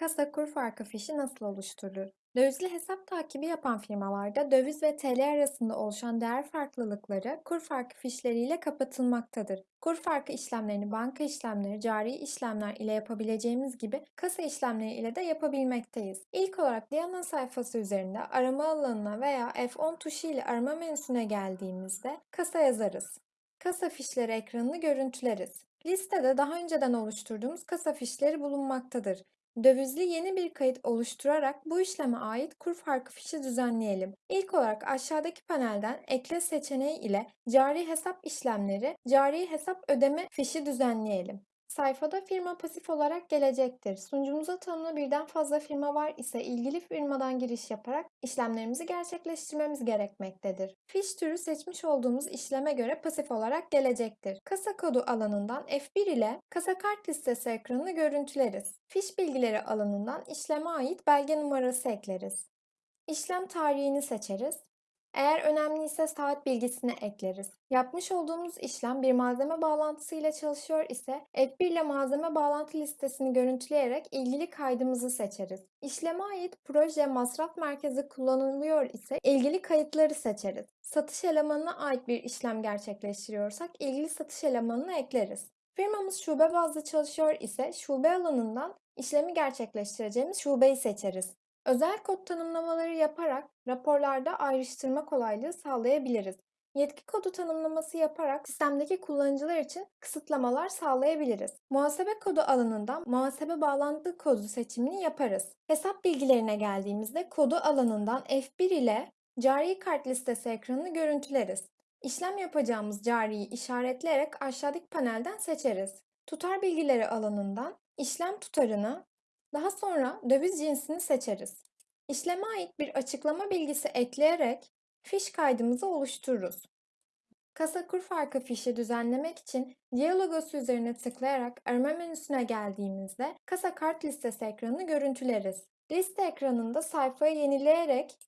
Kasa kur farkı fişi nasıl oluşturulur? Dövizli hesap takibi yapan firmalarda döviz ve TL arasında oluşan değer farklılıkları kur farkı fişleriyle kapatılmaktadır. Kur farkı işlemlerini banka işlemleri, cari işlemler ile yapabileceğimiz gibi kasa işlemleri ile de yapabilmekteyiz. İlk olarak Diana sayfası üzerinde arama alanına veya F10 tuşu ile arama menüsüne geldiğimizde kasa yazarız. Kasa fişleri ekranını görüntüleriz. Listede daha önceden oluşturduğumuz kasa fişleri bulunmaktadır. Dövizli yeni bir kayıt oluşturarak bu işleme ait kur farkı fişi düzenleyelim. İlk olarak aşağıdaki panelden ekle seçeneği ile cari hesap işlemleri, cari hesap ödeme fişi düzenleyelim. Sayfada firma pasif olarak gelecektir. Sunucumuza tanımlı birden fazla firma var ise ilgili firmadan giriş yaparak işlemlerimizi gerçekleştirmemiz gerekmektedir. Fiş türü seçmiş olduğumuz işleme göre pasif olarak gelecektir. Kasa kodu alanından F1 ile kasa kart listesi ekranını görüntüleriz. Fiş bilgileri alanından işleme ait belge numarası ekleriz. İşlem tarihini seçeriz. Eğer önemliyse saat bilgisini ekleriz. Yapmış olduğumuz işlem bir malzeme bağlantısı ile çalışıyor ise F1 ile malzeme bağlantı listesini görüntüleyerek ilgili kaydımızı seçeriz. İşleme ait proje masraf merkezi kullanılıyor ise ilgili kayıtları seçeriz. Satış elemanına ait bir işlem gerçekleştiriyorsak ilgili satış elemanını ekleriz. Firmamız şube bazlı çalışıyor ise şube alanından işlemi gerçekleştireceğimiz şubeyi seçeriz. Özel kod tanımlamaları yaparak raporlarda ayrıştırma kolaylığı sağlayabiliriz. Yetki kodu tanımlaması yaparak sistemdeki kullanıcılar için kısıtlamalar sağlayabiliriz. Muhasebe kodu alanından muhasebe bağlantı kodu seçimini yaparız. Hesap bilgilerine geldiğimizde kodu alanından F1 ile cari kart listesi ekranını görüntüleriz. İşlem yapacağımız cariyi işaretleyerek aşağıdaki panelden seçeriz. Tutar bilgileri alanından işlem tutarını, daha sonra döviz cinsini seçeriz. İşleme ait bir açıklama bilgisi ekleyerek fiş kaydımızı oluştururuz. Kasa kur farkı fişi düzenlemek için diyalogosu üzerine tıklayarak arama menüsüne geldiğimizde kasa kart listesi ekranını görüntüleriz. Liste ekranında sayfayı yenileyerek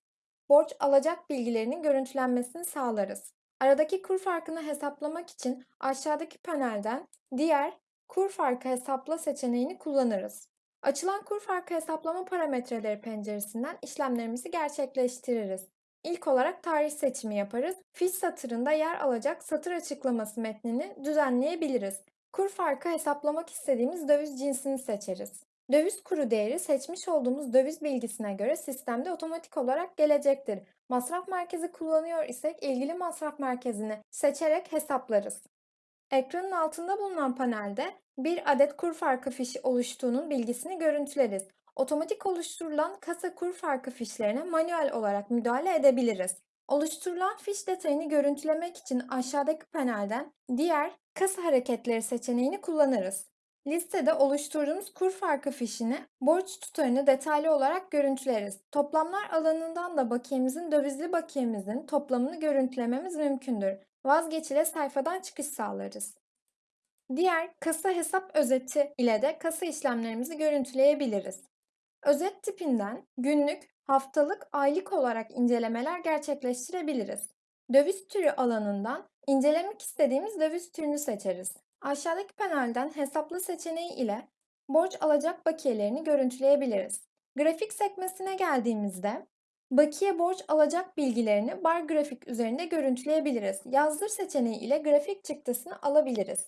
borç alacak bilgilerinin görüntülenmesini sağlarız. Aradaki kur farkını hesaplamak için aşağıdaki panelden diğer kur farkı hesapla seçeneğini kullanırız. Açılan kur farkı hesaplama parametreleri penceresinden işlemlerimizi gerçekleştiririz. İlk olarak tarih seçimi yaparız. Fiş satırında yer alacak satır açıklaması metnini düzenleyebiliriz. Kur farkı hesaplamak istediğimiz döviz cinsini seçeriz. Döviz kuru değeri seçmiş olduğumuz döviz bilgisine göre sistemde otomatik olarak gelecektir. Masraf merkezi kullanıyor isek ilgili masraf merkezini seçerek hesaplarız. Ekranın altında bulunan panelde bir adet kur farkı fişi oluştuğunun bilgisini görüntüleriz. Otomatik oluşturulan kasa kur farkı fişlerine manuel olarak müdahale edebiliriz. Oluşturulan fiş detayını görüntülemek için aşağıdaki panelden diğer kasa hareketleri seçeneğini kullanırız. Listede oluşturduğumuz kur farkı fişini, borç tutarını detaylı olarak görüntüleriz. Toplamlar alanından da bakiyemizin dövizli bakiyemizin toplamını görüntülememiz mümkündür. Vazgeçile sayfadan çıkış sağlarız. Diğer kasa hesap özeti ile de kasa işlemlerimizi görüntüleyebiliriz. Özet tipinden günlük, haftalık, aylık olarak incelemeler gerçekleştirebiliriz. Döviz türü alanından incelemek istediğimiz döviz türünü seçeriz. Aşağıdaki panelden hesapla seçeneği ile borç alacak bakiyelerini görüntüleyebiliriz. Grafik sekmesine geldiğimizde bakiye borç alacak bilgilerini bar grafik üzerinde görüntüleyebiliriz. Yazdır seçeneği ile grafik çıktısını alabiliriz.